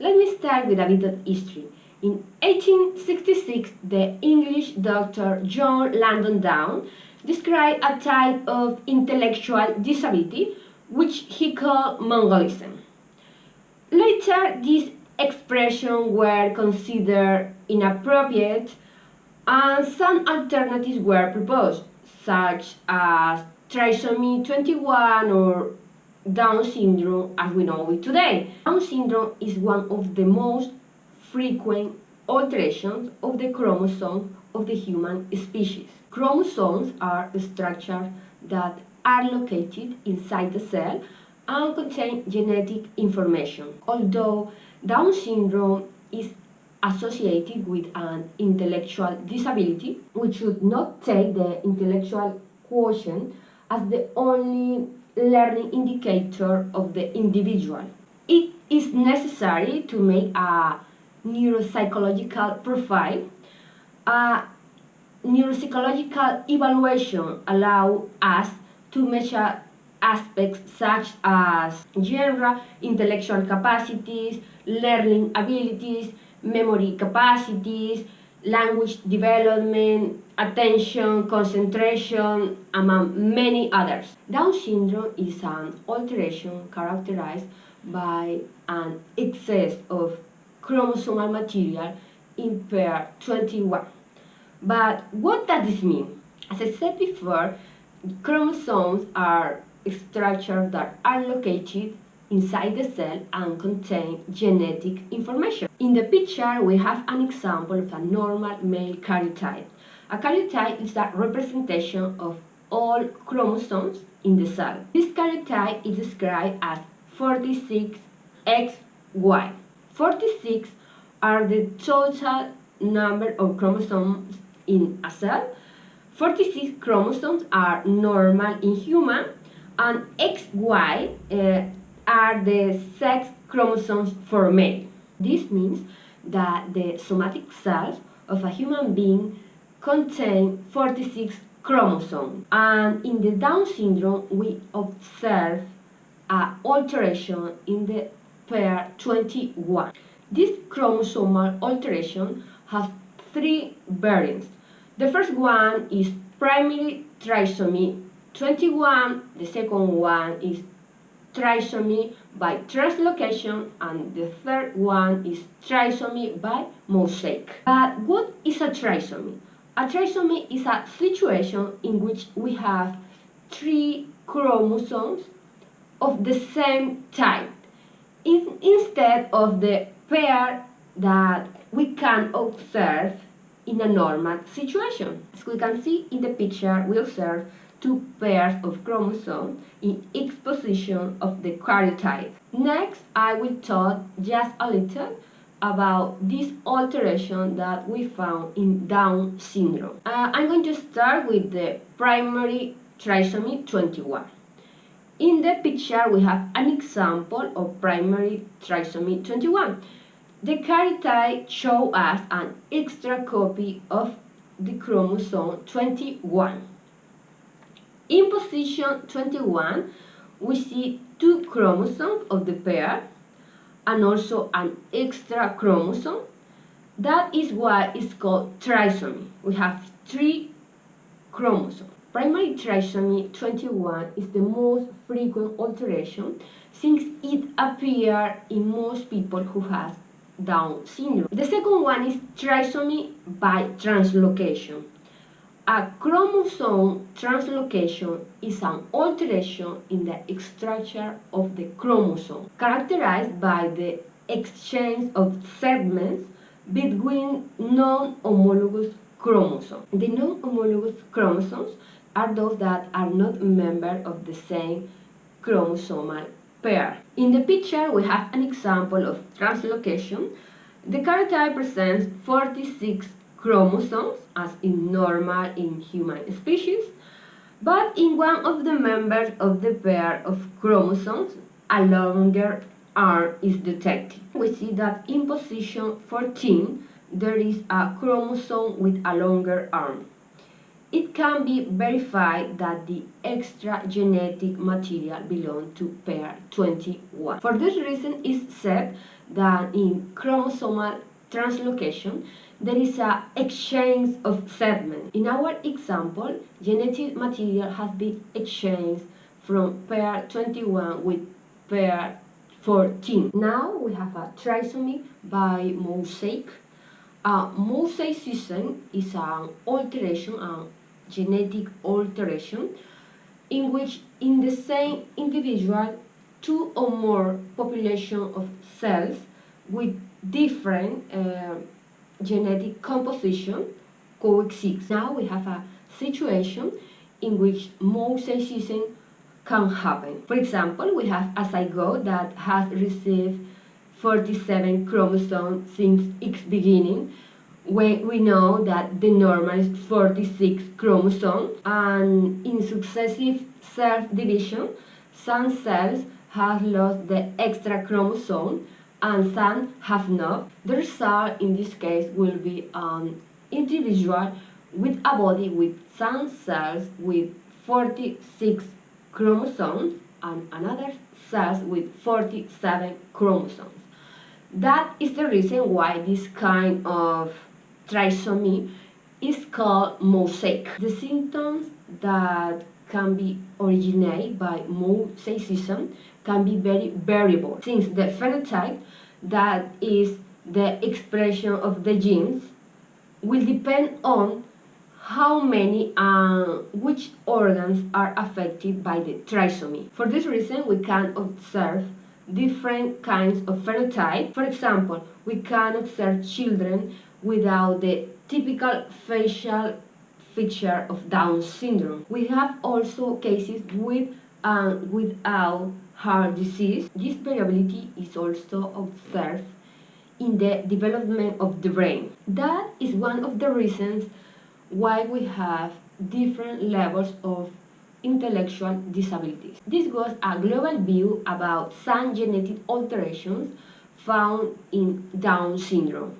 Let me start with a bit of history. In 1866, the English doctor John Langdon Down described a type of intellectual disability which he called Mongolism. Later, these expressions were considered inappropriate and some alternatives were proposed, such as trisomy 21 or Down syndrome as we know it today. Down syndrome is one of the most frequent alterations of the chromosome of the human species. Chromosomes are structures that are located inside the cell and contain genetic information. Although Down syndrome is associated with an intellectual disability, we should not take the intellectual quotient as the only learning indicator of the individual. It is necessary to make a neuropsychological profile. A neuropsychological evaluation allows us to measure aspects such as general intellectual capacities, learning abilities, memory capacities, language development, attention, concentration, among many others. Down syndrome is an alteration characterized by an excess of chromosomal material in pair 21. But what does this mean? As I said before, chromosomes are structures that are located inside the cell and contain genetic information. In the picture, we have an example of a normal male karyotype. A karyotype is a representation of all chromosomes in the cell. This karyotype is described as 46XY. 46 are the total number of chromosomes in a cell. 46 chromosomes are normal in human and XY uh, are the sex chromosomes for male. This means that the somatic cells of a human being contain 46 chromosomes. And in the Down syndrome, we observe an alteration in the pair 21. This chromosomal alteration has three variants. The first one is primary trisomy 21, the second one is trisomy by translocation and the third one is trisomy by mosaic. But what is a trisomy? A trisomy is a situation in which we have three chromosomes of the same type in, instead of the pair that we can observe in a normal situation. As we can see in the picture, we observe two pairs of chromosomes in each position of the karyotype. Next, I will talk just a little about this alteration that we found in Down syndrome. Uh, I'm going to start with the primary trisomy 21. In the picture, we have an example of primary trisomy 21. The karyotype shows us an extra copy of the chromosome 21. In position 21, we see two chromosomes of the pair and also an extra chromosome. That is why it's called trisomy. We have three chromosomes. Primary trisomy 21 is the most frequent alteration since it appears in most people who have Down syndrome. The second one is trisomy by translocation. A chromosome translocation is an alteration in the structure of the chromosome, characterized by the exchange of segments between non-homologous chromosomes. The non-homologous chromosomes are those that are not members of the same chromosomal pair. In the picture, we have an example of translocation. The karyotype presents 46 chromosomes as in normal in human species, but in one of the members of the pair of chromosomes, a longer arm is detected. We see that in position 14, there is a chromosome with a longer arm. It can be verified that the extra genetic material belongs to pair 21. For this reason, it's said that in chromosomal translocation there is a exchange of segments. In our example, genetic material has been exchanged from pair 21 with pair 14. Now we have a trisomy by mosaic. A mosaicism is an alteration, a genetic alteration, in which in the same individual two or more population of cells with different uh, genetic composition coexist. Now we have a situation in which mosaicism can happen. For example, we have a zygote that has received 47 chromosomes since its beginning, when we know that the normal is 46 chromosomes, and in successive cell division, some cells have lost the extra chromosome and some have not. The result in this case will be an individual with a body with some cells with 46 chromosomes and another cells with 47 chromosomes. That is the reason why this kind of trisomy is called mosaic. The symptoms that can be originated by mosaicism can be very variable since the phenotype that is the expression of the genes will depend on how many and uh, which organs are affected by the trisomy. For this reason, we can observe different kinds of phenotype. For example, we can observe children without the typical facial feature of Down syndrome. We have also cases with and uh, without heart disease. This variability is also observed in the development of the brain. That is one of the reasons why we have different levels of intellectual disabilities. This was a global view about some genetic alterations found in Down syndrome.